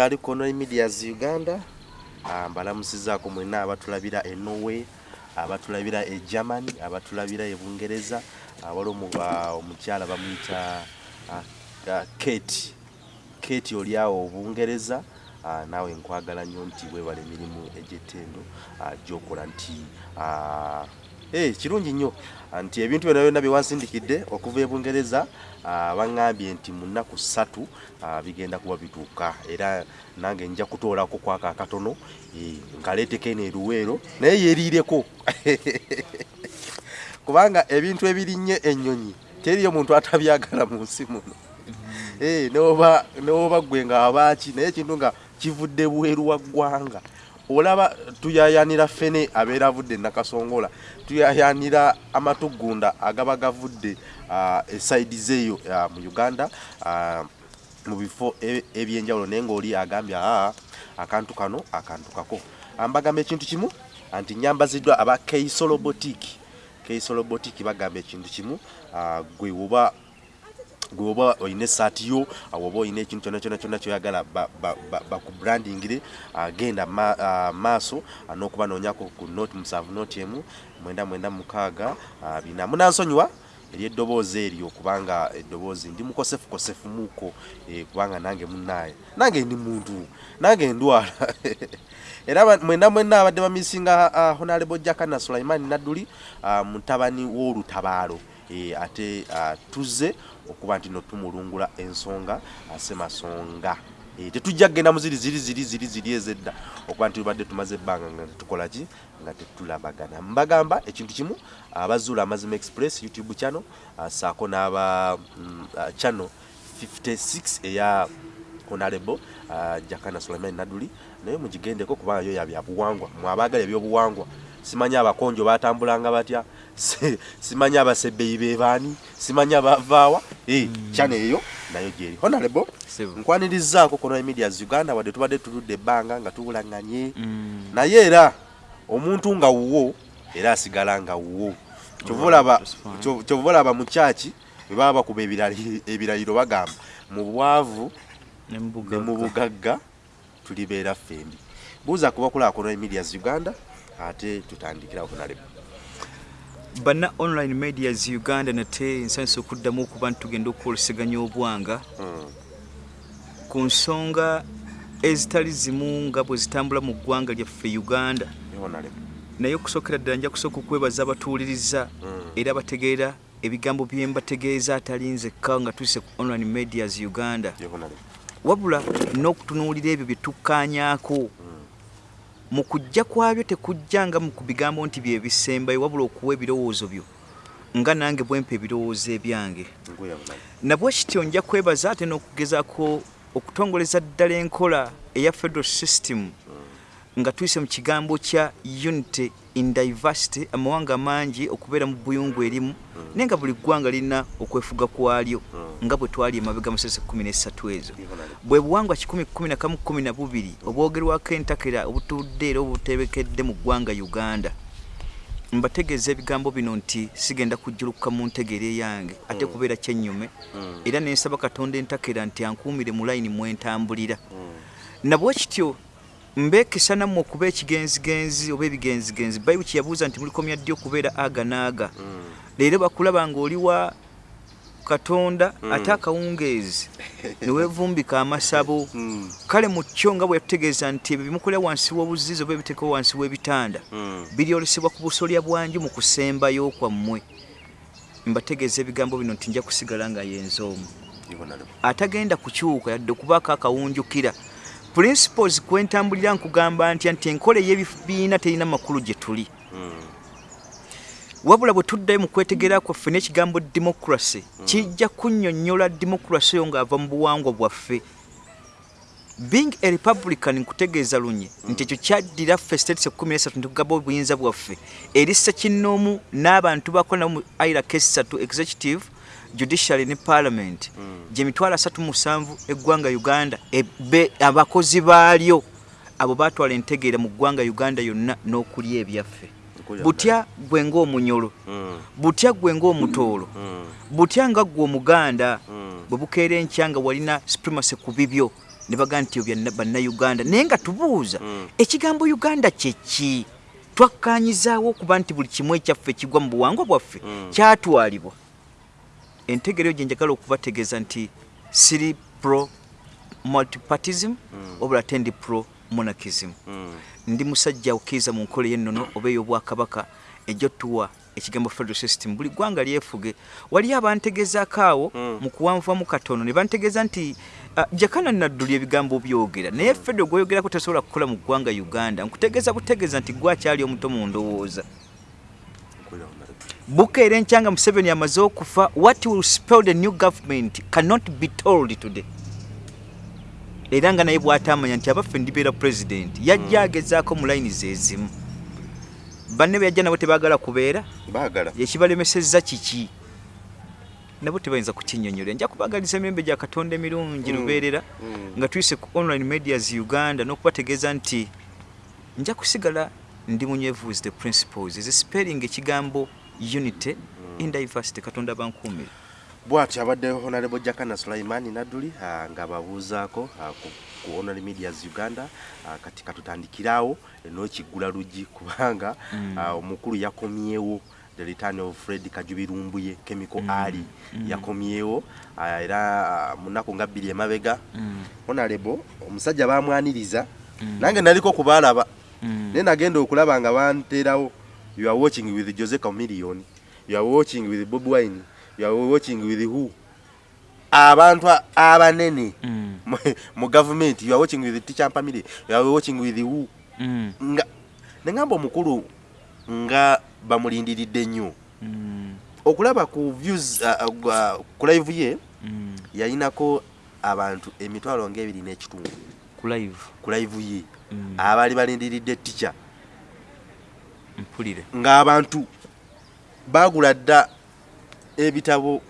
right omulungi ali kono medias uganda Ah, mbalamusizaako mwenna abatulabira e norway abatulabira e germany abatulabira e bungereza awali omu- ah, omukyala bamuyita ah, ah, kate kate oli awo obungereza ah, naawe nkwagala nnyo nti weebala emirimu egy'ettendo ah, gyokola nti ah, eh, kirungi nnyo ah, nti ebintu byonna byonna byewansindikidde okuva e bungereza ah, baŋŋambye nti mu nnaku ssatu ah, bigenda kuba bituuka. Era nange nja kutoolako kwako akatono nkaleeteko eno eruweero naye yeeriireko. Kubanga ebintu ebirinnye ennyonyi teriyo muntu atabyagala mu nsi muno. Eh, noba gwe nga abaaki naye ekintu nga kivudde bweru wa ggwanga. Olaba tuyayanira fene abeera avudde nakasongola tuyayanira amatugunda agaba gavudde uh, esaidi zeeyo uh, mu uganda uh, mu bifo e- ebyenjawulo naye ngaoli agambye aa akantu kano akantu kako. Ambagamba ekintu kimu anti nyambaziddwa aba keisolo botiki keisolo botiki bagamba ekintu kimu uh, gwe woba gweoba olina esaati yo awoba olina ekintu kyona kyona kyona kyoyagala bakubrandingire genda ma- ah, maaso ah, n'okubanonyako ku noti musanvu noti emu mwenda mwenda mukaaga ah, bina. Munansonyiwa eri eddoboozi eryo kubanga eddoboozi ndi mukosefukosefu muuko eh, kubanga nange munaaye nange ndi muntu nange ndwala. Era mwenda mwenna abadde bamisinga uh, honorable jakana sulaimani nadduli uh, mutabani w'olutabaalo. E, ate uh, tuzze okuba nti no tumulungula ensonga asemasonga e, tetujja kgenda muziri ziri ziri ziri ziri ezedda. Okuba nti tubadde tumaze ebbanga nga tetukola ki nga tetulabagana. Mbagamba ekintu kimu abazuula amazima express youtube channel uh, saako n'aba mm, uh, channel 56 eya honorable uh, jakana suleiman naduli. Naye mugigendeko kubanga yo yabyabuwangwa mwabaagala ebyobuwangwa simanyi abakonjo batambulanga batya? Si- simanyi abasebbeyi bebaani simanyi abavaawa? Eh, channel eyo nayo gyeri. Honorable Sebo. nkwanirizaako kono medias uganda wadde tubadde tuludde ebbanga nga tubulanganye Mm. naye era omuntu nga wuwo era asigala nga wuwo. Kyova olaba- mu kyaki bwe baba bakuba ebirayiro bagamba mu bwavu Ne mu bugagga. tulibeera ffembi. Buuza kubakulaakono medias uganda ate tutandikira okunaleba Bana online medias Uganda nate nsanso okuddamu okuba nti tugenda okwoleseganya obwanga. Ku nsonga ezitali zimu nga bwe zitambula mu ggwanga lyaffe Uganda. Naye okusookera ddala nja kusooka okwebaza abatuwuliriza era bategeera ebigambo bye mbategeeza atali nzekka nga tuyise ku online medias Uganda. Wabula n'okutunuulira ebyo bye tukkaanyaako mu kujja kwabyo tekujjanga mu ku bigambo nti bye bisembayo wabula okuwa ebirowoozo byo nga nange bwempa ebirowoozo ebyange. Nabwe kityo nja kwebaza ate n'okugezaako okutongoleza ddala enkola eya federal system nga tuyise mu kigambo kya unity in diversity amawanga mangi okubeera mu buyungu erimu naye nga buli ggwanga lirina okwefuga kwalyo nga bwe twali emabega musese 13 ezo. Bwe buwangwa 112 obwogerwako entakera obutudde era obutebekedde mu ggwanga uganda mbategeeza ebigambo bino nti sigenda kujjulukuka mu ntegeera eyange ate kubeera kyennyume. Era nensaba katonda entakera nti ankuumire mu layini mwentambulira nabwe kityo mbeekesa nammwe okuba ekigenzigenzi oba ebigenzigenzi. Bayibuli kyeyabuuza nti mulikomya ddi okubeera aga naaga leero bakulaba ngaoli wa katonda ate akawungeezi neweevumbika amasabo. Kale mu kyo nga bwe yatutegeeza nti ebyo bimukolera wansi w'obuzizi oba ebiteekwa wansi w'ebitanda biryolesebwa ku busolya bwanju mu kusembayo kwammwe. Mbategeeza ebigambo bino nti nja kusigala nga yenza omu. Atagenda kukyuka yadde okubaako akawunjukira. Principles kwentambulira nkugamba ntya nti enkola ey'ebibiina terina makulu gye tuli wabula bwe tuddayo mu kwetegerera kwaffe n'ekigambo democracy kijja kunnyonnyola democracy oyo ng'ava mu buwangwa bwaffe. Being a republican nkutegeeza lunye nti ekyo kyaddira ffe states ekkumi nesatu nitugaba obuyinza bwaffe. Eri ssekinnoomu n'abantu bakola nabo mu iraq esatu executive judiciary ne parliament. Gye mitwalo asatu musanvu eggwanga uganda ebe- abakozi baalyo abo baatwala entegeera mu ggwanga uganda yonna n'okulya ebyaffe butya gwe ng'omunyolo. Butya gwe ng'omutoolo. Butya nga gwe omuganda bwe bukeera enkya nga walina supremacy ku bibyo ne bagaa nti obya bannayuganda. Naye nga tubuuza ekigambo uganda kyeki twakkanyizaawo okuba nti buli kimu ekyaffe ekigwa mu buwangwa bwaffe kyatwalibwa. Entegeero gye njagala okubategeeza nti siri pro multipartism obula ate ndi pro monarchism Mm. ndi musajja okkiriza mu nkola y'ennono oba ey'obwakabaka ejyotuwa ekigambo federal system. Buli ggwanga lyefuge wali abantegezaako awo Mm. mu kuwanvamu katono ne bantegeeza nti ah, jakana nadduli ebigambo byogera. Naye federo gweyogerako tasobola kukola mu ggwanga uganda. Nkutegeeza butegeeza nti gwe akyali omuto mu ndowooza. Honorable. bukeera enkyanga museveni amaze okufa what will spell the new government cannot be told today era nga naye bw'atamanya nti abaffe ndibeera president yajja agezaako mu layini zezimu banne be yajja nabo tebaagala kubeera? Baagala. Yekibalemesezza kiki? Nabo tebayinza kukinyonyolera nja kubagaliza emyembe gya katonda emirungi Mm. lubeerera Mm. nga tuyise ku online medias uganda n'okubategeeza nti nja kusigala ndi munywevu the principles. Ezispeling ekigambo unity in diversity. Katonda bankuumire bw'atyo abadde honorable jakana sulaimani nadduli ah, nga babuuzaako ah, ku, honorary medias uganda ah, kati katutandikirawo n'ekiggula luggi kubanga Mm. omukulu yakomyewo the return of fred kajubirumbuye chemical ali yakomyewo ah, era mu nnaku nga bbiri emabega honorable omusajja bamwaniriza nange naliko kubaalaba. Naye nagenda okulaba nga banterawo you are watching with jose camillion you are watching with bob wine you are watching with who? Abantu abanene. Mu- mu gavumenti you are watching with teacher family. You are watching with who? Nga nengamba omukulu nga bamulindiridde nnyo. Okulaba ku views uh, uh, ku live ye yayinako abantu emitwalo ng'ebiri n'ekitundu. Ku live? Ku live ye. Mm. abaali balindiridde tica mpulire. Ng'abantu baagula dda ebitabo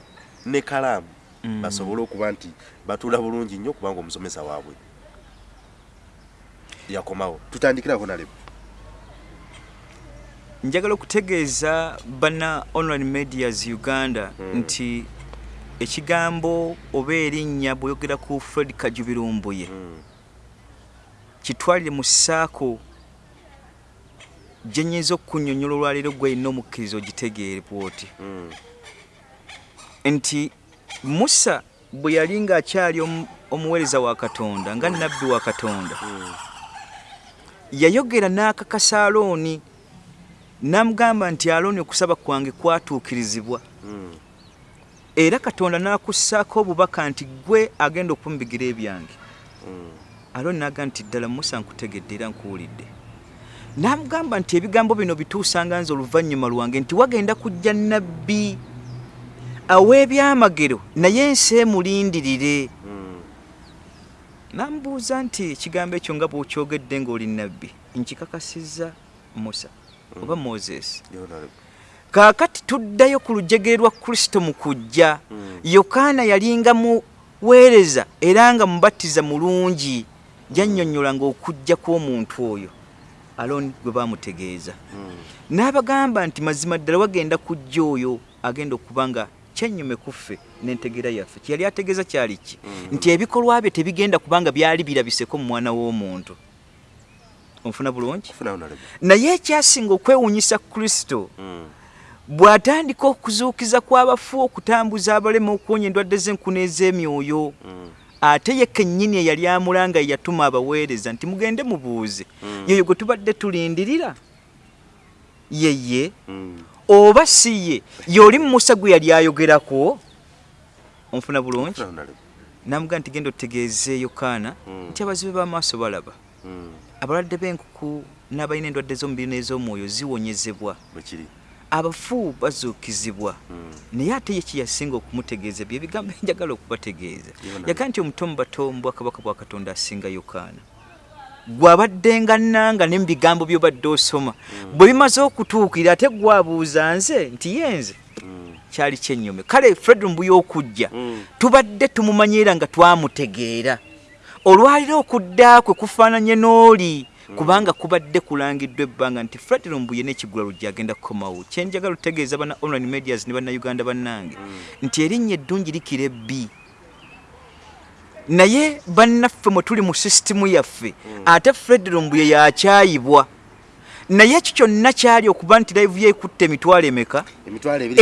ne kalaamu Mm. basobole okuba nti batuula bulungi nnyo kubanga omusomesa waabwe yakomawo. Tutandikirako nalebo njagala okutegeeza bana online medias uganda Mm. nti ekigambo oba erinnya bweyogera ku fred kajubirumbuye kitwalire mu ssaako gye nnyinza okunyonnyola olwaleero gweyina omukkiriza ogitegeere bwoti nti musa bwe yali ng'akyali omu- omuweereza wa katonda nga nabbi wa katonda yayogera n'akakasa alooni n'amugamba nti alooni okusaba kwange kwatuukirizibwa. Era katonda n'akussaako obubaka nti gwe agenda okumbigira ebyange. Alooni n'agamba nti ddala musa nkutegedde era nkuwulidde. N'amugamba nti ebigambo bino bituusanga nze oluvannyuma lwange nti wagenda kujja nabbi aweebyamagero naye ensi emulindirire n'amubuuza nti ekigambo ekyo nga bw'okyogedde ng'oli nabbi nkikakasizza musa oba moses. Kaakati tuddayo ku lujegere lwa kristo mu kujja yokaana yalinga muweereza era nga mubattiza mulungi jannyonnyola ng'okujja kw'omuntu oyo alooni gwe baamutegeeza. N'abagamba nti mazima ddala wagenda kujja oyo agenda okuba nga kyennyume kuffe n'entegeera yaffe. Kyeyali ategeeza kyali ki? Nti ebikolwa bye tebigenda kubanga byali birabiseko mu mwana w'omuntu. Onfuna bulungi? Naye ekyasinga okwewuunyisa kristo bw'atandika okuzuukiza kw'abafu okutambuza abalema okuwonya endwadde z'enkuna ez'emyoyo ate ye kennyini eyali amulanga yatuma abaweereza nti mugende mubuuze. Yeyo gwe tubadde tulindirira. Yeye oba si ye y'oli musa gwe yali ayogerako? Onfuna bulungi? Namugaa nti genda otegeeze yokaana nti abazibe b'amaaso balaba. Abalwadde b'enkuku n'abalina endwadde z'omubiri n'ez'omwoyo ziwonyezebwa. Abafu bazuukizibwa. Naye ate ye kyeyasinga okumutegeeza bye bigambo enjagala okubategeeza. Yaga nti omuto mu bato mu bwakabaka bwa katonda asinga yokaana gwabaddenga nanga ne mu bigambo by'obadde osoma. Bwe bimaze okutuukira ate gwabuuza nze nti ye nze kyali kyennyome kale fred mbuya okujja tubadde tumumanyiira nga twamutegeera. Olwaliro okudda kwe kufaananye n'oli kubanga kubadde kulangiddwa ebbanga nti fred lumbuye n'ekigula lujja agenda kukomawo kyenjagala otegeeza bana online medias ne bannayuganda bannange nti erinnya eddungi likira ebbi naye bannaffe mwe tuli mu sisitimu yaffe ate fred lumbuye yakyayibwa. Naye ekyo kyonna kyali okuba nti live ye ekutte emitwalo emeka?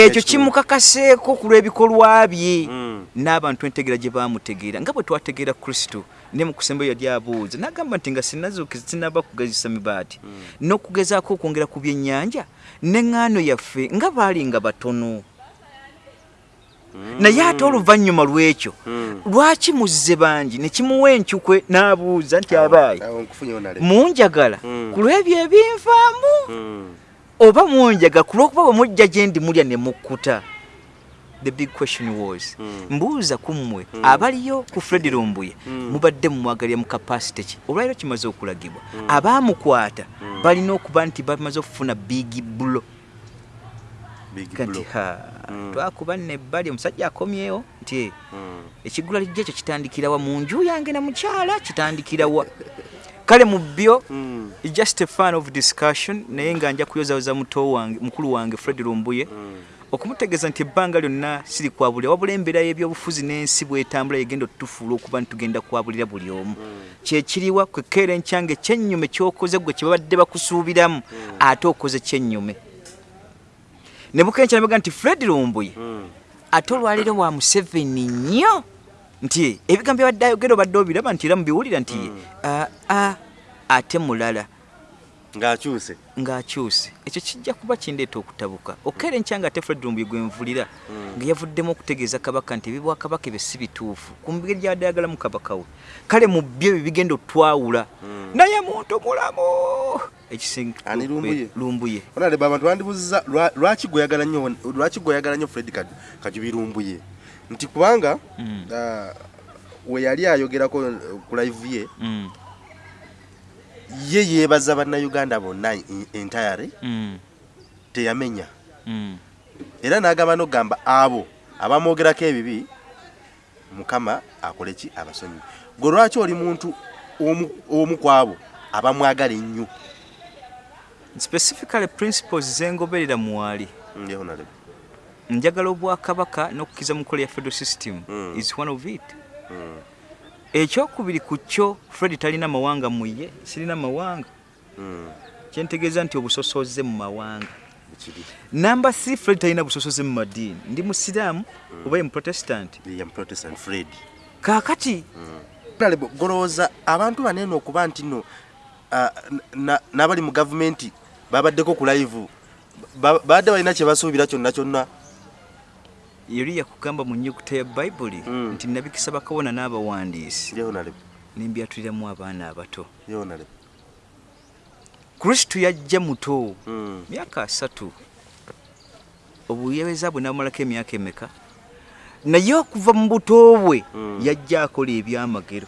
Ekyo kimukakaseeko ku lw'ebikolwa bye. Mm. n'abantu entegeera gye bamutegeera nga bwe twategeera kristo ne mu kusemba yali abuuza n'agamba nti nga sinazuukiza sinaba kugezesa mibaati n'okugezaako okwongera ku byennyanja n'eŋŋaano yaffe nga baali nga batono naye ate oluvannyuma lw'ekyo Mm. lwaki muzze bangi? Ne kimuwa encukwe n'abuuza nti abaayi munjagala Mm. ku lw'ebyo ebinvaamu Mm. oba munjaga ku lw'okuba bwe mujja gye ndi mulya ne mukkuta? The big question was Mm. mbuuza ku mmwe abaliyo ku fred lumbuye Mm. mubadde mumwagalira mu kapasite ki? Olwaliro kimaze okulagibwa. Abaamukwata balina okuba nti bamaze okufuna big bulo Big kati ha Mm. twakuba nebbali omusajja akomyewo nti "Eh, Mm. ekigula lijja ekyo kitandikirawa mu nju yange na mukyala kitandikirawa kale mu byo Mm. Just a fan of discussion naye nga nja kuyozayoza muto wange mukulu wange fred lumbuye okumutegeeza nti ebbanga lyonna siri kwabulira wabula embeera y'ebyobufuzi n'ensi bwetambula yegenda otutufuula okuba nti tugenda kwabulira buli omu. Kyekiriwa kwekeera enkyanga ekyennyume kyokoze gwe kyebabadde bakusuubiramu ate okoze kyennyume ne bukenkya nebega nti fred lumbuye Mm. ate olwaliro wa museveni nnyo nti ebigambo byabadde ayogera obadde obiraba nti era mubiwulira nti aa ate mulala ng'akyuse. Ng'akyuse. Ekyo kijja kuba kindeeta okutabuka. Okeera enkyanga ate fred lumbuye gwenvulira nga yavuddemu okutegeeza kabaka nti ebibwakabaka ebyo si bituufu. Ku ngeri gyabadde ayagalamu kabaka we. Kale mu byo ebyo bigenda otwawula naye muntu mulamu! Ekisinga Ani Lumbuye? lumbuye. Onale abantu bandibuziza lwa- lwaki gweyagala nnyo lwaki gweyagala nnyo fred Kaju- kajubirumbuye nti kubanga Mm. ah, we yali ayogerako ku live ye ye yeebaza bannayuganda bonna en- entirely mm, teyamenya. Mm. era n'agamba n'okugamba abo abamwogerako ebibi mukama akole ki? Abasonyi. Gwe lwaki oli muntu omu ku abo abamwagala ennyo? Specifically principles zengoberera honorable. njagala obwakabaka n'okukkiza mu nkola ya federal system Mm. is one of it. Mm, ekyokubiri ku kyo fred talina mawanga mu ye sirina mawanga. Mm, kyentegeeza nti obusosoze mu mawanga. Namba 3 fred talina busosoze mu madiini ndi musiraamu oba ye muprotestant ye protestant fred. Kaakati Honorable, golowooza abantu banene okuba nti no ah, na- n'abali mu gavumenti babaddeko ku live. Ba- babadde balina kye basuubira kyonna kyonna yali yakugamba mu nyukuta ya bayibuli Mm. nti nabikisa bakabona n'abawandiisi. Nembyatuliramu abaana abato. Kristo yajja muto Mm, myaka asatu. Obuyebeza bwe nabumalako emyaka emeka? Naye okuva mu buto bwe Mm. yajja akola ebyamagero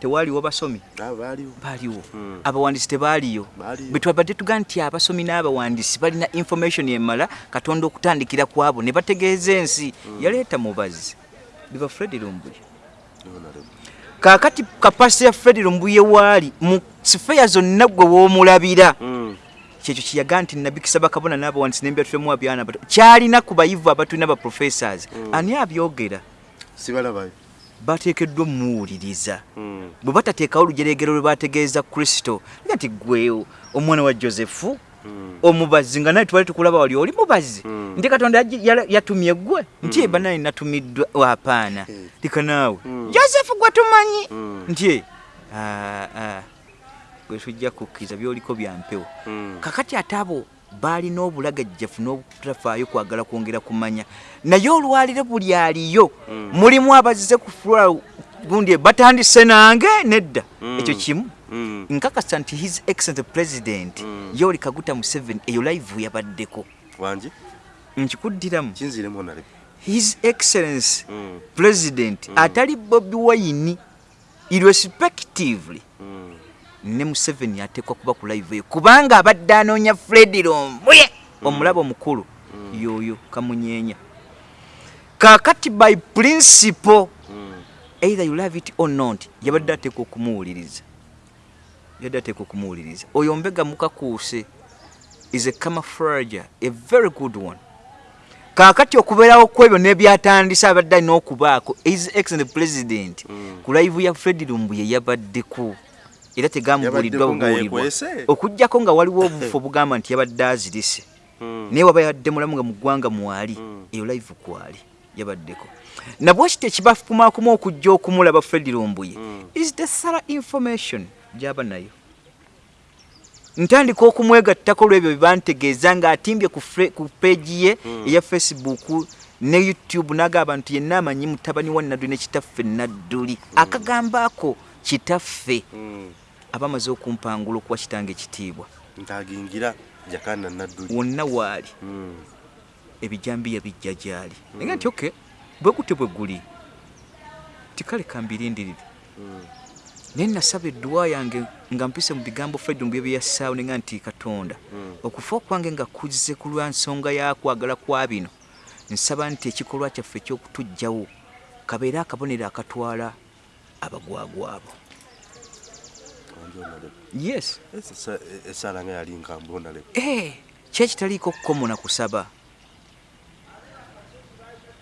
tewaaliwo basomi. Baaliwo. Baaliwo. Mm. abawandiisi tebaaliyo. Baaliyo. bwe twabadde tuga nti abasomi n'abawandiisi balina information emala katonda okutandikira ku abo ne bategeeza ensi. Yaleeta mubazi biva fred lumbuye. Kaakati kapasite ya fred lumbuye waali mu sifeya zonna gwe woomulabira Mm, kyekyo kiyaga nti nabikisa bakabona n'abawandiisi nembyatulemu abyana bato kyalina ku bayivu abatulina ba professors. Ani abyogera? Sibalabayo bateekeddwa omuwuliriza. Mm, bwe batateekawo olujeregero lwe bategeeza kristo nga nti gwe omwana wa josefu mm, omubazi nga naye twali tukulaba wali oli mubazi. Mm. nti katonda yatumye gwe nti eba naye natumiddwa wapaana Eh. lika naawe. Josefu gwe tumanyi. Nti "Ah, ah, gwe tujja kukkiriza byoliko byampewo kakati ate abo baalina obulagajjafu n'obutafaayo kwagala kwongera kumanya naye olwaliro buli aliyo Mm. mulimu abazize ku fula gundi batandise nange nedda Mm. ekyo kimu Mm. nkakasa nti his excellent president yoli kaguta museveni eyo live yabaddeko wangi nkikuddiramu kinziremu honorable. his excellence president atali bobi wayini irrespectively. Ne museveni ateekwa kuba ku live eyo. Kubanga abadde anoonya fred lombuye omulaba omukulu yoyo kamunyeenya. Kakati by principle Mm. either you love it or not yabadde ateekwa okumuwuliriza. Yabadde ateekwa okumuwuliriza. Oyo mbega mukakuuse is a camouflage a very good one. Kaakati okubeerawo kwebyo n'ebyatandise abadde alina okubaako his excellent president. Mm. ku live ya fred lumbuye yabaddeko era tegamubuuliddwa nga bubuulibwa yeekwese? okugjako nga waliwo obufu obugamba nti yabadde azirise Mm. naye waba yadde mulamu nga mu ggwanga mwali Mm. eyo live kwali yabaddeko. Nabwekiti ekibafukumakuma okujja okumulaba fred lumbuye. Mm. is the sara information? Gyaba nayo. Ntandika okumwegattako lwebyo byebantegeeza ng'atimbye ku fre- ku peegi ye eya facebook ne youtube n'agamba nti yenna amanyi mutabani wa nadduli ne kitaffe nadduli akagambo ako kitaffe Mm. aba amaze okumpangula okuwa kitanga ekitiibwa. Ntagingira jakana nadduli wonna waali. Mm. ebijambiya bijja gyali. Naye nti oke bwe gute bwe guli. Tikale kambirindirire Mm. naye nasaba edduwa yange nga mpise mu bigambo fred mu byo byeyassaawo nenga nti katonda. Okufa okwange nga kuzze ku lwa nsonga yakwagala kwa bino. Nsaba nti ekikolwa kyaffe ekyokutujjawo kabeere akabonero akatwala abagwagwabo Wanjo onaleko. yes. Esa- esa- esaala nga yali nkambwe onaleko Eh, kyekitaliiko kkomo na kusaba.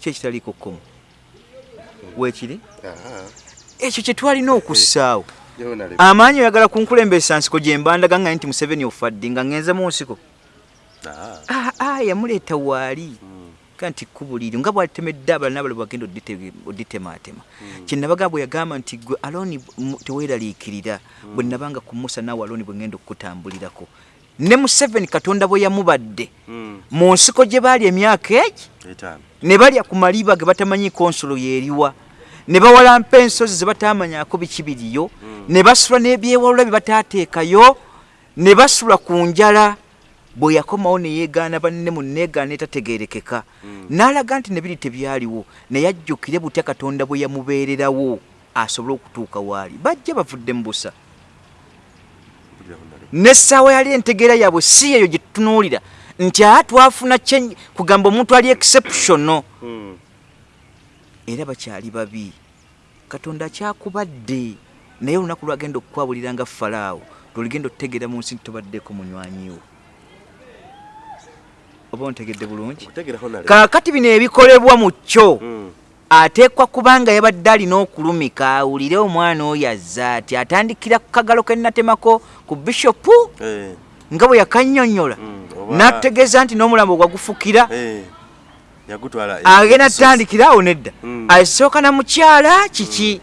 Kyekitaliiko kkomo weekiri Aha. ekyo kye twalina okussaawo onaleko. amaanyi oyagala kunkulembesa nsiko gye mbandaga nga nti museveni ofadde nga ngenze mu nsiko. Ah. Ah, ah, yamuleeta waali Ka nti kkubo liri nga bwalitemedde abalala n'abalala bagenda oditematema kyenabaga bwe yagamba nti gwe aloni teweeraliikirira bwe nabanga ku musa naawe aloni bwe ngenda okukutambulirako. Ne museveni katonda bwe yamubadde Mm. mu nsiko gye baali emyaka egi ne balya ku maliba ge batamanyi konsolo yeeriwa ne bawalampa ensozi ze batamanyako biki biriyo ne basula n'ebyewalula bye bataateekayo ne basula ku njala bwe yakomawo ne yeegaana banne mu neegaana etategeerekeka n'alaga nti ne biri tebyaliwo naye ajjukire butya katonda bwe yamubeererawo asobole okutuuka waali bajja bavudde mu busa. N'essaawa yali entegeera yaabwe si eyo gye tutunuulira nti aa twafuna change kugamba omuntu ali exceptional. Mm. era bakyali babi. Katonda akyakubadde naye olunaku lwagenda okukwabulira nga falaawo. Lweligenda otutegeera mu nsi nti tobaddeko munywanyiwo oba ontegedde bulungi kaakati bino ebikolebwa mu kyo Mm. ateekwa kubanga yabadde alina okulumika awulire omwana oyo azza ati atandikira ku kagalo ke natemako ku bishopu Eh. nga bwe yakannyonnyola Mm. Oba- n'atutegeeza nti n'omulambo gwagufukira Eh. Agenda tutandikira awo nedda Mm. asooka na mukyala kiki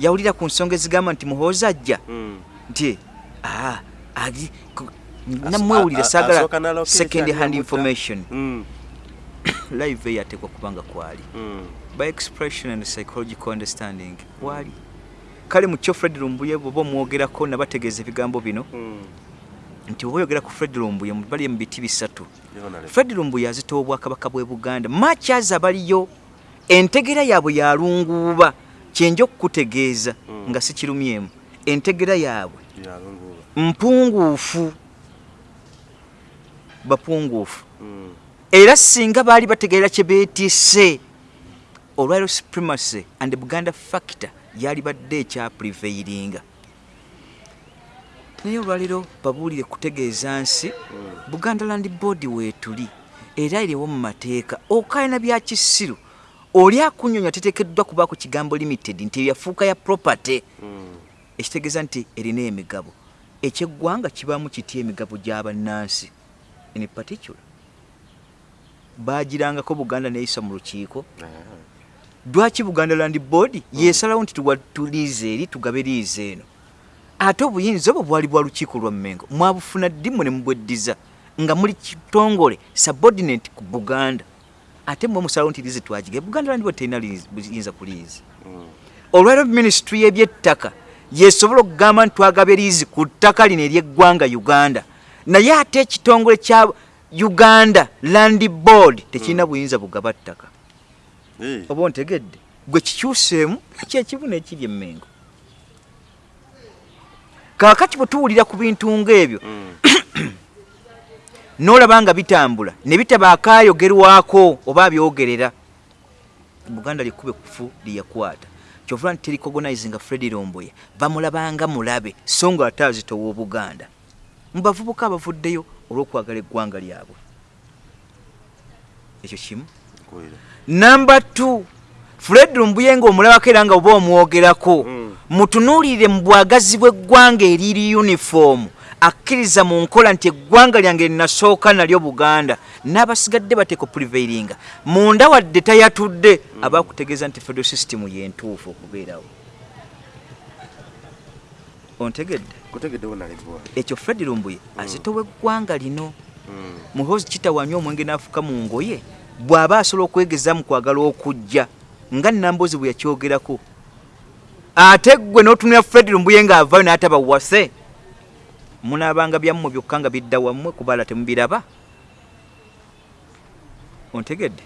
yawulira ku nsonga ezigamba nti muhoozi ajja nti "Ah, agi- ku- As- namwewulira a- a- sagala asooka n'alokeza second hand information. Mm. live eyo ateekwa kubanga kwali. Mm. by expression and psychological understanding wali kale mu kyo fred lumbuye bwoba omwogerako nabategeeza ebigambo bino. Mm. nti oba oyogera ku fred lumbuye bali mu biti bisatu fred lumbuye azitowa obwakabaka bw'e buganda. Makyaza baliyo entegera yaabwe yalunguuba kyenja okukutegeeza nga sikirumyemu entegera yaabwe. Mpunguufu bapunguufu Mm. era singa baali bategeera kye beetisse olwaliro supremacy and buganda factor yali badde ekyaprevairinga naye olwaliro babuulire kutegeeza nsi buganda land board weetuli era eriwo mu mateeka. Okayina bya kisiru oli akunyonya teteekeddwa kubaako kigambo limited nti yafuuka ya property. Ekitegeeza nti erina emigabo. Ekyeggwanga kibaamu kitya emigabo gy'abannansi in particular. Baagirangako buganda neyisa mu lukiiko. Lwaki buganda land board yesalawo nti tuliize eri tugabe liize eno? Ate obuyinza obwo bwali bwa lukiiko lwa mmengo. Mwabufuna ddimu ne mubweddiza nga muli kitongole subordinate ku buganda. Ate mwe musalawo nti liize twagige. Buganda land board terina liizi- buyinza ku liizi Mm. olwaliro minisitule y'ebyettaka yesobola okugamba nti twagaba liizi ku ttaka lino ery'eggwanga uganda naye ate ekitongole kya uganda land board tekirina buyinza bugaba ttaka Eh. oba ontegedde? Gwe kikyuseemu kyekibuna ekiri emmengo. Kaakati bwe tuwulira ku bintu ng'ebyo Mm. n'olaba nga bitambula ne bitaba akaayogerwako oba abyogerera buganda lyekkuba ekufu lyeyakwata kyovula nti tericogonize nga fred romboye bamulabanga mulabe so nga ate azitowa obuganda mu bavubuka abavuddeyo olw'okwagala eggwanga lyabwe. Ekyo kimu. Namba t fred lumbuye nga omulabako era nga oba omwogerako Mm. mutunuulire mu bwagazi bw'eggwanga eriri uniform akkiriza mu nkola nti eggwanga lyange linasooka nalyo buganda. N'abasigadde bateeka prevailinga munda wadde tayatudde aba akutegeeza nti federal system yentuufu okubeerawo. Ontegedde kutegeddewo nalibwa ekyo fred lumbuye azitowa eggwanga lino. Mm. muhozi kitawanya omwenge n'afuka mu ngoye bw'aba asobola okwegeza mu kwagala okujja nga nambozi bwe yakyogerako ate ggwe n'otunula fred lumbuye ng'avayo n'ataba wase? Munaabanga byammwe byokka nga bidda wammwe kubaala temubiraba? Ontegedde?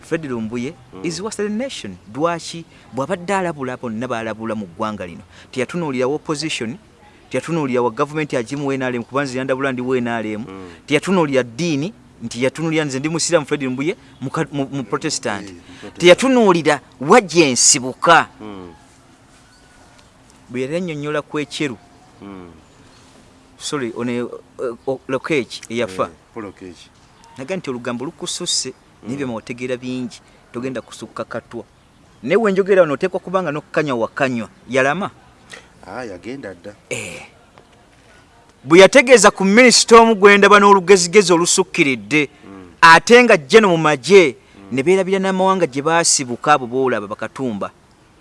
Fred lumbuye Mm. is wasted nation. Lwaki bw'abadde alabula bonna baalabula mu ggwanga lino? Teyatunuulirawo opposition teyatunuulira wa gavumenti agimu nrm kubanza yandabula ndi nrm Mm. teyatunuulira ddiini nti yatunuulira nze ndi musiramu fred lumbuye muka- mu mu protestant Eh, mu Protestant. teyatunuulira wajja ensibuka Mm. bwe yali annyonnyola ku ekyeru Mm. sorry ono lokeki eyafa Eh, Paul Okech. naga nti olugambo lukususse naye byama wategeera bingi togenda kusukka katwa naye wenjogera wano oteekwa kubanga nokukanywa wakanywa yalama yagenda dda Eh. bwe yategeeza ku minisita omu gwendaba n'olugezigezi olusukkiridde Mm. ate nga jjeno mu magye ne beerabira n'amawanga gye baasibuka abo boolaba bakatumba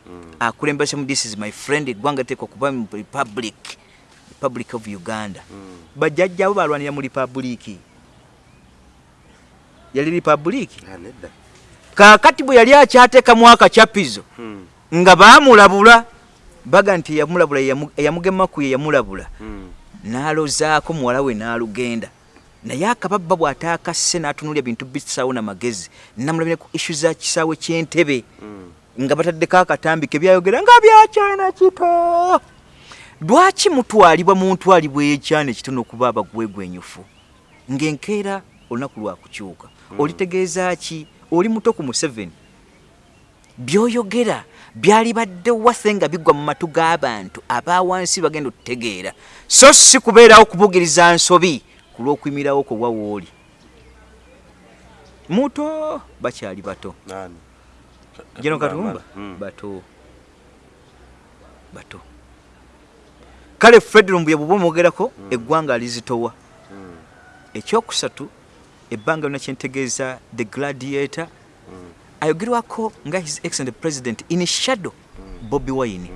Mm. akulembese mu this is my friend eggwanga teekwa kuba mu republic republic of uganda Mm. bajjajjaabo balwanira mu republiki yali republiki Ah, kaakati bwe yali akyateekamu akacyapizo Mm. nga baamulabula baga nti eyamulabula eyamu- eyamugemaku ye yamulabula. Mm. n'alozaako muwala we n'alugenda. Naye akababba bw'ataakasse n'atunuulya bintu bisaawo namagezi namulabire ku issu za kisaawe ky'entebe Mm. nga bataddeko akatambi ke byayogera nga byakyana kito. Lwaki mutwalibwa mu ntwalibwa ekyana ekitono okuba abagwegwenyufu? Ng'enkeera olunaku lwakukyuka olitegeeza ki? Oli muto ku museveni byoyogera byali badde wase nga bigwa mu matu g'abantu abawansi bagenda otutegeera so si kubeerawo kubugiriza nsobi ku lw'okuyimirawo kwe wawooli muto bakyali bato? Jeno Katumba Mm. bato bato kale fred lumbuye bw'oba omwogerako eggwanga alizitowa Mm. ekyokusatu ebbanga lyona kyentegeeza the gladiator. Ayogerwako nga his excellent president in shadow bobi wine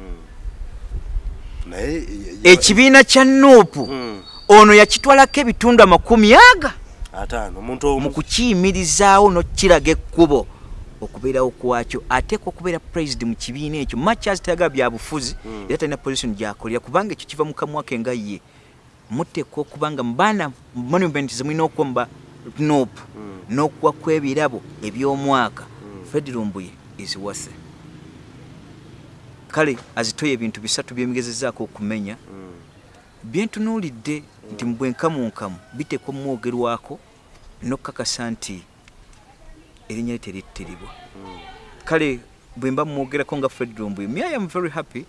y- ekibiina kya nuupu Mm. ono yakitwalako ebitundu amakumi aga mu kukiyimirizaawo nokiraga ekkubo okubeerawo kwakyo ateekwa okubeera president mu kibiina ekyo machas tayagala byabufuzi Mm. era talina position gyakolera kubanga ekyo kiva mu kamwa ke nga ye muteekwa okuba nga mubaana monument zemulina okuba muba nop Mm. n'okuwa kw'ebirabo eby'omwaka fred lumbuye eziwase kale azitoye ebintu bisatu byemigezezaako okumenya byentunuulidde nti mu bwenkamunkamu biteekwa mumwogerwako nokkakasa nti erinnya lye terittiribwa Mm. kale bwe mba mumwogerako nga fred lumbuye me i am very happy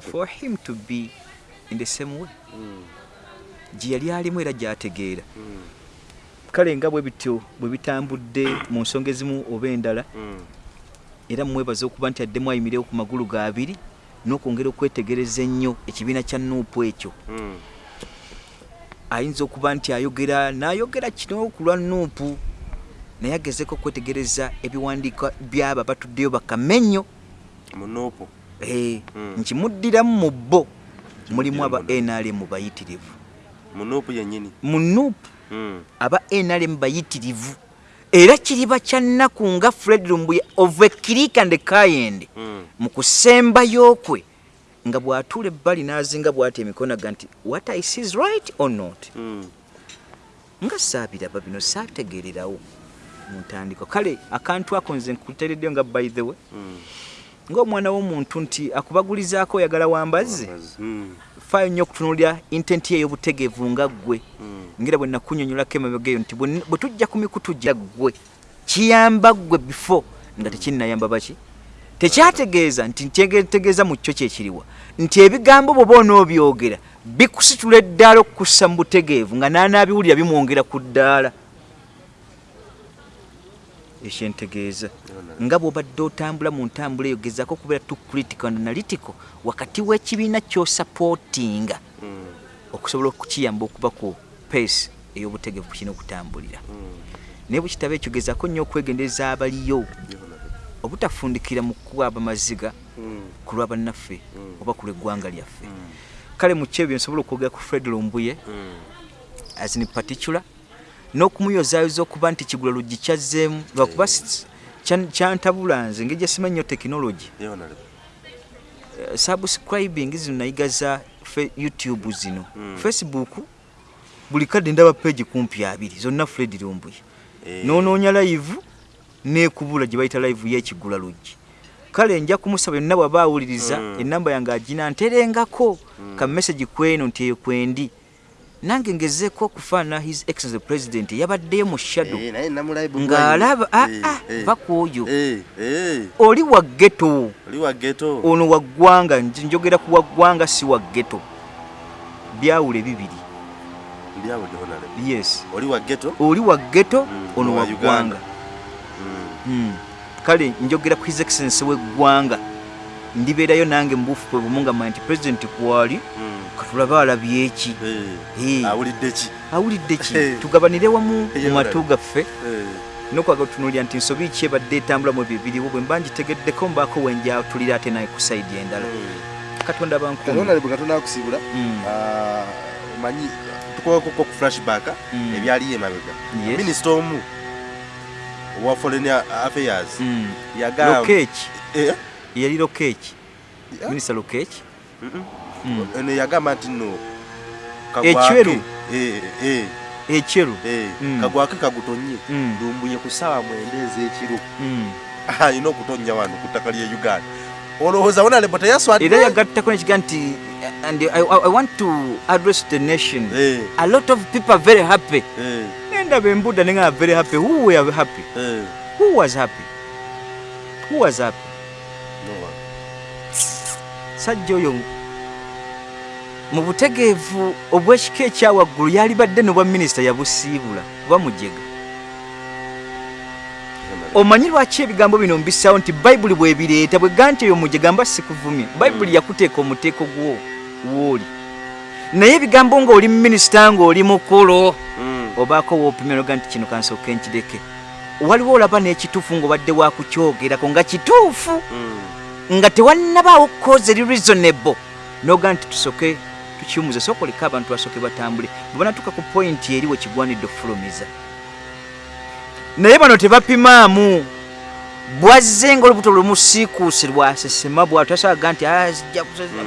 for him to be in the same way gye yali alimu era gy'ategeera. Kale nga bwe bityo bwe bitambudde mu nsonga ezimu oba endala Mm. era mwebaza okuba nti addemu ayimirewo ku magulu ga abiri n'okwongera okwetegereza ennyo ekibiina kya nuupu ekyo Mm. ayinza okuba nti ayogera n'ayogera kino ku lwa nuupu naye agezeko okwetegereza ebiwandiika byabo abatuddeyo bakamennyo munuupu Eh, Mm. nkimuddiramu mu bo mulimu aba nrm bayitirivu munuupu yennyini mu nuupu Mm. Aba nrm bayitirivu era kiriba kya nnaku nga fred lumbuye of a kirik and kayende Mm. mu kusembayo kwe nga bw'atuula ebbali n'azinga bw'ati emikono aga nti what i see is right or not Mm. nga saabiraba bino saategeererawo mu ntandiko kale akantu ako nze nkuteereddeyo nga by the way Mm. ng'omwana w'omuntu nti akubagulizaako oyagala wambazze. Mm. Faayo nnyo okutunuulira intenti ye ey'obutegeevu nga ggwe. Mm. ngera bwe nakunyonyolako emabegeyo nti bwe tujja ku mikutu gya ggwe kiyamba ggwe before nga tekinnayamba baki? Tekyategeeza nti ntegeeza mu kyo kyekiriwa nti ebigambo bwoba onoobyogera bikusitula eddaala okukussa mu butegeevu nga naanaabiwulira bimwongera ku ddaala ekyentegeeza nga bw'obadde otambula mu ntambula eyo gezaako okubeera tu critical analytical wakati w'ekibiina ky'osapootinga Mm, okusobola okukiyamba okuba ku pace ey'obutegevu kino okutambulira. Mm, naye bwe kitaba ekyo gezaako nnyo okwegendereza abaliyo obutafundikira mu kuwaaba maziga Mm, ku lwa bannaffe oba ku lw'eggwanga lyaffe. Kale mu kyebyo nsobola okwogera ku fred lumbuye as in particular n'okumuyozaayoza okuba nti kigula luggi kyazzeemu lwakuba kyantabula nze ngeri gyesimanyi nnyo tekinologi. Eh, subscribing zino nayiga za youtube zino. Mm. facebook buli kadde ndaba page kumpi abiri zonna fred lumbuye Eh, nonoonya live nekubula gye bayita live yekigula luggi. Kale nja kumusaba yonna bwaba awuliriza Mm. enamba yange agina nterengako. Ka message kweno nti eyo kwendi nange ngezeeko okufaanana his excellence president yabaddeyo mu namulayibu ng'alaba aa va ku oyo eh, oli wa ghetto. ono wa ggwanga nj- njogera ku wa ggwanga si wa ghetto. Byawule bibiri. Yes. Oli wa ghetto. oli wa ghetto Mm, ono wa wa Uganda. ggwanga. Mm, Mm. kale njogera ku his excellence w'eggwanga ndibeerayo nange mubuufu bwe bumu nga manyi nti pulezidenti kwali? mm, katulabe alabye eh, Eh. ki? Awulidde ki? Eh. tugabanire wamu mu matu gaffe. Nokwaga otunuulira nti nsobi ki ebadde etambulamu ebyo biriwo bwe mba ngitegeddeko mbaako wenjatulira ate naye ku sayidi endala. Katonda bankumi Honorable katonda akusiibula Mm. Ah, omanyi tukwako ku flashback Mm. ebyaliyo emabega. Minisita omu owa foreign affairs Mm. yagamba yali lokeeki eh, minisita. Mm. Eno yagamba nti no Ekyeru. Eh, eh, ekyeru? Eh, Mm. kagwake kagutonye. Mm. lumbuye ku ssaawa mwenda ez'ekiro Mm. alina okutonya wano ku ttaka lye uganda. Olowooza wonalebo teyaswadde era yagattako nekiga nti and I, I, want to address the nation. Eh, a lot of people are very happy. Eh, nendaba embudda nenga very happy. Who were happy? Eh. who was happy? Who was happy? No one. sajja oyo mu butegeevu obw'ekika ekyawaggulu yalibadde ne bwa minisita yabusiibula kuba mujega. Omanyi lwaki ebigambo bino mbisaawo nti bayibuli bwebireeta bwe ga nti eyo mujega mba sikuvumye? Bayibuli yakuteeka omuteeko gwo wooli naye ebigambo ng'oli minisita ng'oli mukulu Mm. obaako woopimira oga nti kino kansooka enkireke waliwo olaba n'ekituufu ng'obadde wakukyogerako nga kituufu Mm. nga tewannabaawo koze eri reasonable noga nti tusooke tukiwumuze sooka oleka abantu basooke batambule bwe banatuuka ku pointi eri wekigwanidde okufulumiza naye bano tebapimaamu bwazze ngaolubuto lumusiikuusi lwasesema bwatu tasaga nti "Ah, zijja kusesa-"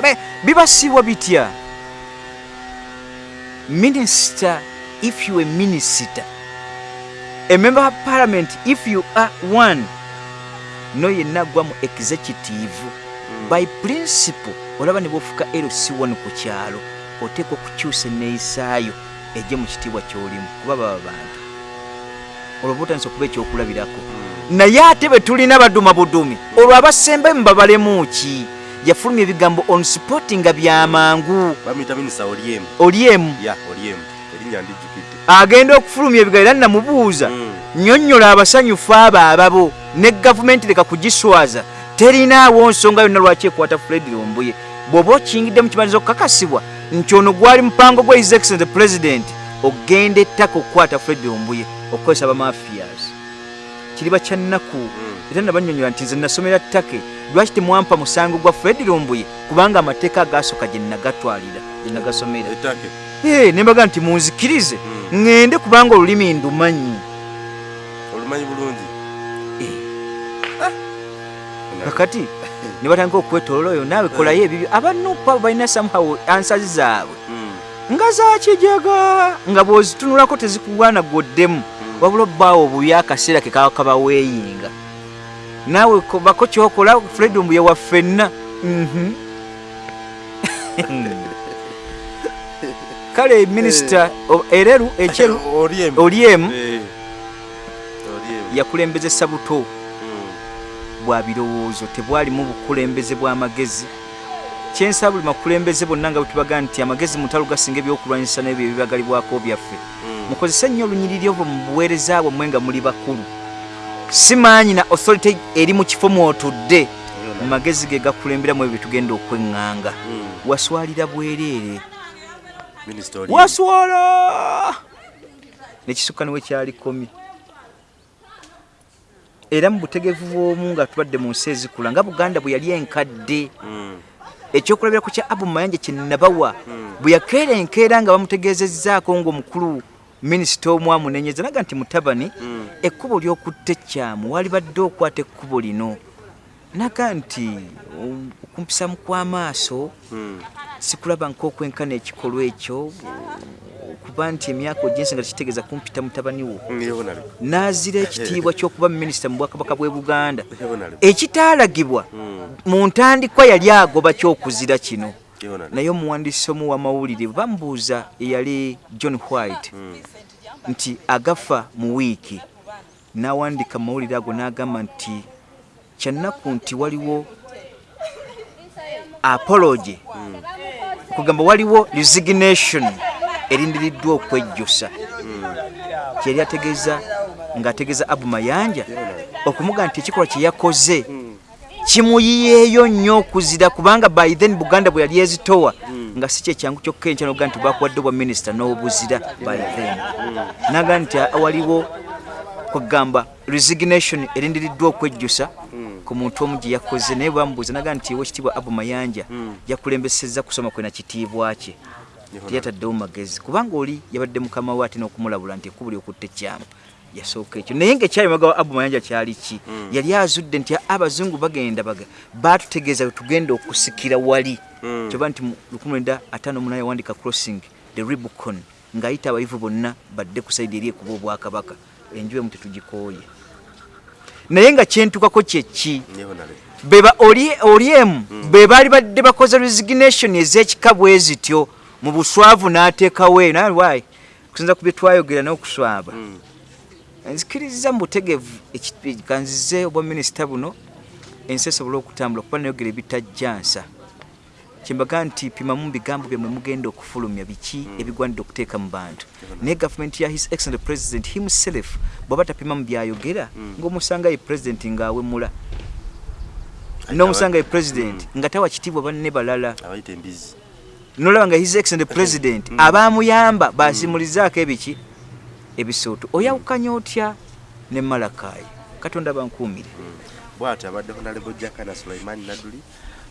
Mm. Bibasiibwa bitya minister if you a minister a member of parliament if you are one no yenna agwa mu executive Mm. by principle olaba ne bofuka lc1 ku kyalo oteeka okukyusa enneeyisaayo ejje mu kitiibwa kyolimu kuba baba bantu. Olwo butandisa okuba ekyokulabirako. Mm. naye ate bwe tulina baduma budumi olwo abasembe mubabalemu ki? Yafulumya ebigambo on sport nga byamangu bamuyita minisita oliemu. Oli emu ya oliemu. Erinnya ndijjukidde. Agenda okufulumya ebigambo era namubuuza nnyonnyola abasanyufu abo ababo ne gavumenti leka kugiswaza. Terinaawo nsonga yonna lwaki ekwata fred lumbuye bw'oba okiyingidde mu kimaliza okukakasibwa nti ono gwali mupango gwa his excellent president ogenda ettaka okukwata fred lumbuye okukozesa bamafias kiriba kyannaku Mm. era nabannyonnyola nti nze nasomera ttake lwaki temwampa musango gwa fred lumbuye kubanga amateeka agasooka gye nagatwalira gye nagasomera Eh, ne mbaga nti munzikirize Mm. ŋŋende kubanga olulimi ndumanyi. Olumanyi bulungi? Kakati ne batandika okwetolola oyo naawe kolayo ebibyo. Abanupa balina somehow ansazi zaabwe. Mm. nga zakijega nga bw'ozitunulako tezikugwanagoddemu wabula obbaawo obubi akaseera ke kaba kabaweeyinga naawe ko- bako kyokola fred mbuye waffenna Mhm. kale minisita o- ereru ekyeru oliemu Eh. yakulembezesa buto. Bwa birowoozo tebwalimu bukulembeze bw'amagezi kyensa buli makulembeze bonna nga bwetubaga nti amagezi mutalo gasinga ebyokulwanyisa n'ebyo ebibagalibwako byaffe. Mm. mukozese nnyo olunyiriri ovo mu buweereza bwammwe nga muli bakulu. Simanyi na authority eri mu kifo mwotudde. Mu magezi ge gakulemberamu ebyo tugenda okweŋŋanga. Mm. waswalira bwereere. Waswala! Nekisukka niwe kyalikomye era mu butegevu bw'omu nga tubadde mu nsi ezikula nga buganda bwe yali enkadde. Mm. ekyokulabirako kya abu mayanja kyenabawa bwe yakeera enkeera nga bamutegeezezzaako ngaomukulu minisita omwamunenyeza naga nti mutabani Mm. ekkubo ly'okutta ekyamu walibadde okwata ekkubo lino. Naga nti um, okumpisamu kw'amaaso sikulaba nk'okwenkana ekikolwa ekyo kuba nti emyaka ojensi nga tekitegeeza kumpita mutabani wo. N'azira ekitiibwa ky'okuba minisita mu bwakabaka bw'e buganda. Ekitaalagibwa Mm. mu ntandikwa yali agoba kyokuzira kino. Naye omuwandiisi omu wamawulire bamubuuza eyali john white Mm. nti agafa mu wiiki. N'awandika mu mawulire ago n'agamba nti kyannaku nti waliwo apology. Kugamba waliwo resignation erindiriddwa okwejjusa. Kyeyali ategeeza ng'ategeeza abu mayanja okumuga nti ekikolwa kye yakoze kimuyiyeeyo nnyo okuzira kubanga by then buganda bwe yali ezitowa nga si kyekyangu kyokka enkya noga nti bakuwadde obwa minisita n'obuzira by then. Naga nti waliwo kugamba resignation erindiriddwa okwejjusa ku muntu omu gye yakoze naye bamubuuza naga nti owekitiibwa abu mayanja yakulembesezza kusoma kwe na kitiibwa kye teyataddewo magezi. Kubanga oli yabadde mukama we ate n'okumulabula nti ekkubo lyokutta ekyamu yasooka ekyo. Naye ngaekyali maga abu mayanja kyali ki? Yali azudde nti abazungu bagenda baga batutegeeza tugenda okusikira wali. Mm. kyoba nti mu 1958 yawandika crossing the ribicon ng'ayita abayivu bonna badde ku saidi eri ekuba obwakabaka. Enju emu tetugikooye. Naye nga kyentukako kyeki beba oli oli emu be baali badde bakoze resignation ez'ekika bwe zityo mu buswavu n'ateekawo eyo naye why? Kusinza ku bye twayogera n'okuswaba Mm. nzikiriza mu butegevu kanzize obwa minisita buno ensi esobole okutambula kuba nayogera ebitajjansa kyembaga nti pimamu mu bigambo byammwe mugenda okufulumya biki ebigwanidde okuteeka mu bantu? Naye gavumenti ya his excellent president himself bw'aba tapima mu byayogera ng'omusanga ye president ng'awemula n'omusanga ye president nga tawa kitiibwa banne balala nolaba nga his excellent president. Abamuyamba basimulizaako ebiki? Ebisooto. Oyawukanya otya ne malakayi katonda bankuumire. Bwati abadde honalebo jakana sulaimani naduli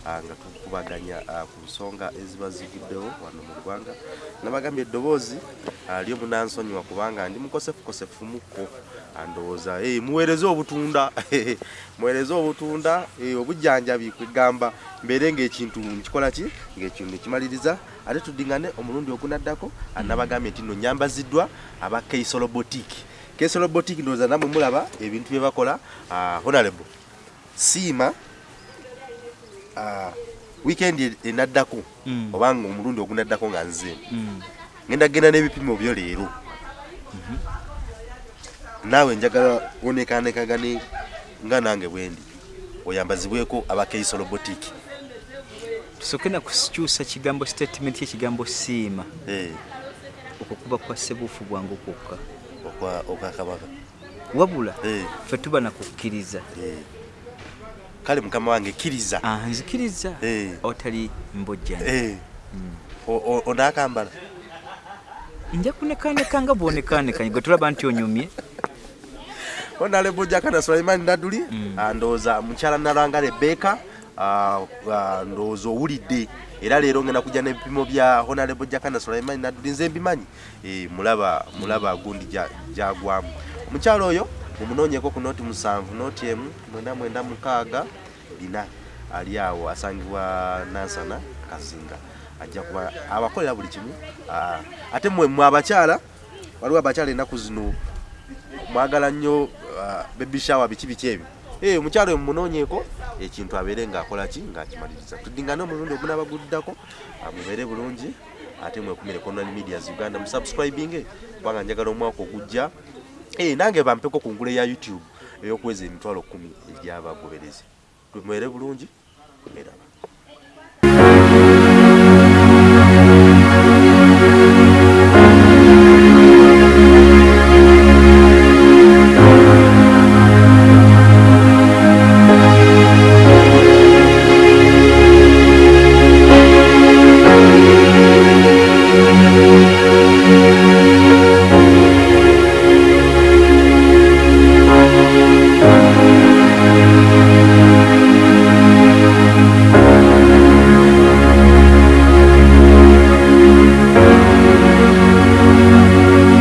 ah, nga tukubaganya ah, ku nsonga eziba zivuddewo wano mu ggwanga nabagambye eddoboozi ah, lyomunansonyiwa kubanga ndi mukosefukosefu mukko Ndowooza eh, muweereze obutunda. Muweereze obutunda eh, obujjanjabi kwegamba mbeere ngaekintu nkikola ki? Ngaekintu nekimaliriza ate tudingane omulundi ogunaddako ah, nabagambye nti nno nyambaziddwa aba keisolo botiki keisolo botiki ndowooza namwe mulaba ebintu bye bakola. Ah, honorable siima ah, weekend enaddako Mm. obanga omulundi ogunaddako nga nze. Mm. ngenda genda n'ebipimo byo leero naawe njagala onekanekagane nga nange bwendi oyambazibweko abakeisolo botiki tusooke nakukyusa kigambo statement yekigambo siima. Eh, okwo kuba kwa sebuufu bwangu kwokka. Okwa- okwakabaka wabula Eh, ffe tuba nakukkiriza eh. kale mukama wange kkiriza. Ah, nzikiriza. Otali mbojjani Eh, o- o- onaakambala? Nja kunekaneka nga bwonekanekanye gwe tulaba nti onyumye honalebo jakana sulaimani naduli ah, ndowooza mukyala nalanga rebeka ah, ah, ndowooza owulidde era leero ngenda kujja n'ebipimo bya honalebo jakana sulaimani naduli nze mbimanyi Eh, mulaba mulaba gundi ja- jagwamu omukyala oyo mumunoonyeko ku nooti musanvu nooti emu mwenda mwenda mukaaga bina ali awo asangibwa nansana kazinga. Ajja kuba abakolera buli kimu Ah, ate mwe mwe abakyala waliwo abakyala ennaku zino mwagala nnyo baby shower biki biki ebyo. Eh, omukyalo oyo mumunoonyeeko ekintu abeere ng'akola ki? Ng'akimaliriza. Tudingane omulundi ogunaabaguddako ah, mubeere bulungi ate mwekumire online medias uganda. Musubscribinge kubanga njagala omwaka ogujja. Eh, nange bampeko ku ngule ya youtube ey'okuweza emitwalo kumi egy'abagoberezi. Mubeere bulungi era